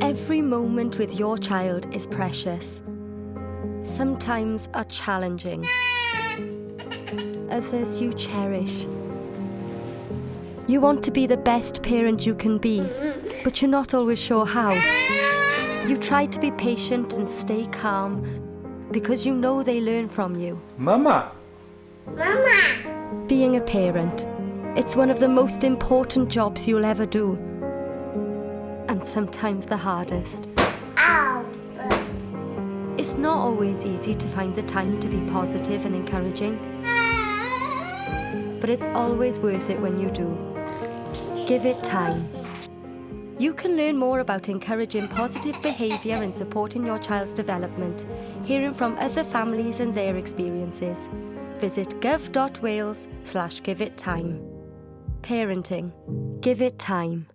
Every moment with your child is precious. Sometimes are challenging. Others you cherish. You want to be the best parent you can be, but you're not always sure how. You try to be patient and stay calm because you know they learn from you. Mama. Mama. Being a parent, it's one of the most important jobs you'll ever do. And sometimes the hardest. Ow. It's not always easy to find the time to be positive and encouraging, but it's always worth it when you do. Give it time. You can learn more about encouraging positive behaviour and supporting your child's development, hearing from other families and their experiences. Visit gov.wales slash give it time. Parenting. Give it time.